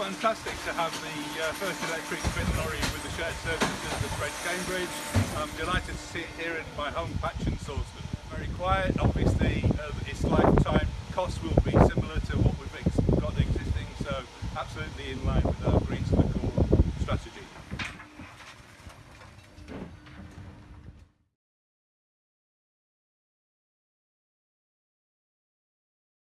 fantastic to have the uh, first electric fit lorry with the shared services at Red Cambridge. I'm delighted to see it here in my home patch in Salisbury. Very quiet, obviously uh, its lifetime costs will be similar to what we've got existing, so absolutely in line with our green.